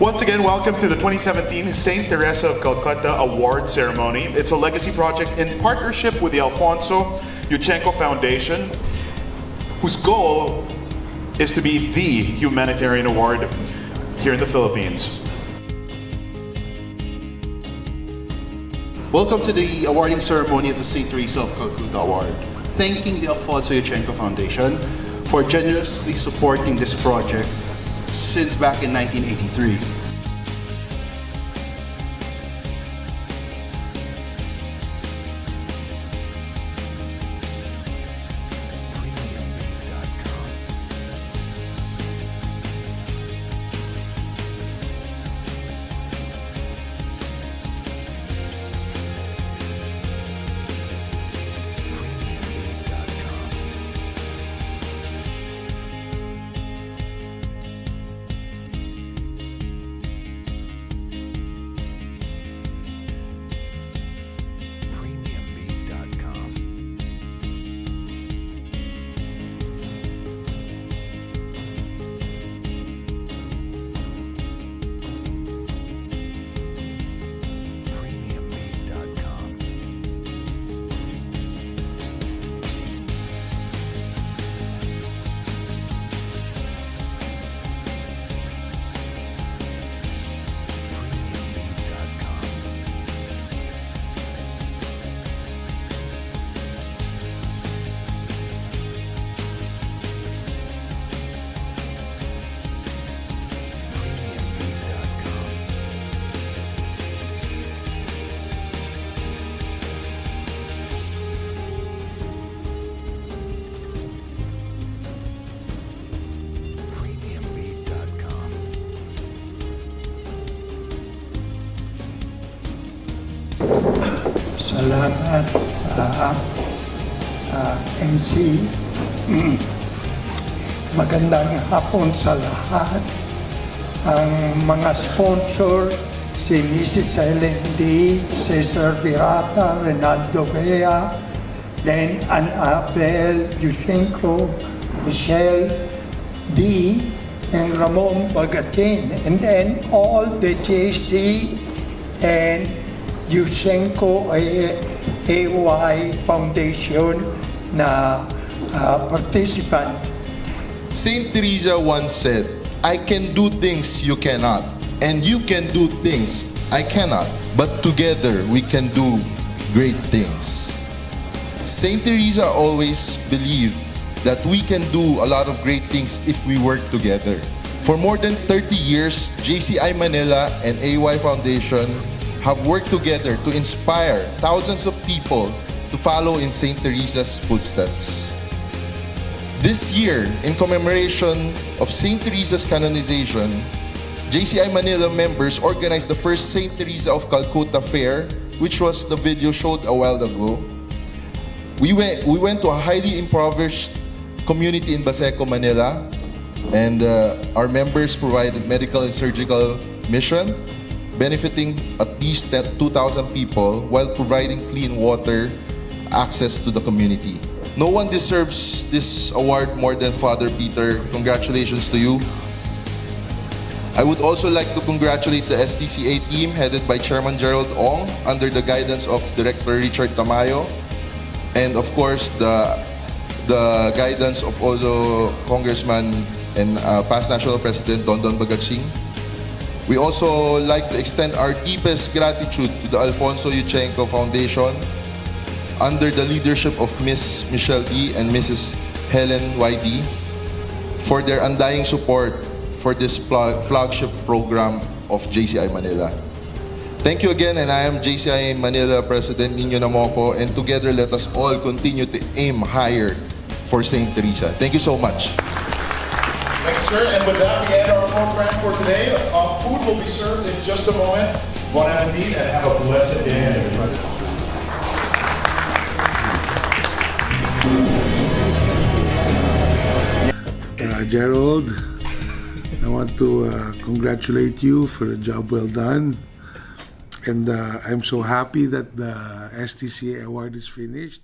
Once again, welcome to the 2017 St. Teresa of Calcutta Award Ceremony. It's a legacy project in partnership with the Alfonso Yuchengco Foundation, whose goal is to be the humanitarian award here in the Philippines. Welcome to the awarding ceremony of the St. Teresa of Calcutta Award. Thanking the Alfonso Yuchengco Foundation for generously supporting this project since back in 1983. Salamat sa ah, MC. Mm. Magandang hapon sa lahat. Ang mga sponsor, si Mrs. Ellen D., Cesar Virata, Renaldo Bea, then Anabel Yushchenko, Michelle D., and Ramon Bagatin, and then all the JC and Yuchengco AY Foundation na ah, participants. Saint Teresa once said, I can do things you cannot, and you can do things I cannot, but together we can do great things. Saint Teresa always believed that we can do a lot of great things if we work together. For more than 30 years, JCI Manila and AY Foundation have worked together to inspire thousands of people to follow in Saint Teresa's footsteps. This year, in commemoration of St. Teresa's canonization, JCI Manila members organized the first St. Teresa of Calcutta Fair, which was the video showed a while ago. We went, we went to a highly impoverished community in Baseco, Manila, and uh, our members provided medical and surgical mission, benefiting at least 2,000 people while providing clean water access to the community. No one deserves this award more than Father Peter. Congratulations to you. I would also like to congratulate the STCA team headed by Chairman Gerald Ong under the guidance of Director Richard Tamayo and of course the the guidance of also Congressman and uh, past National President Don Don Bagatsing. We also like to extend our deepest gratitude to the Alfonso Yuchengco Foundation under the leadership of Ms. Michelle D. and Mrs. Helen Y.D. for their undying support for this flagship program of JCI Manila. Thank you again, and I am JCI Manila President Nino Namoco, and together let us all continue to aim higher for St. Teresa. Thank you so much. Thank you, sir. And with that, we end our program for today. Uh, food will be served in just a moment. Bon appetit and have a blessed day, everybody. Uh, Gerald, I want to uh, congratulate you for a job well done. And uh, I'm so happy that the STCA award is finished.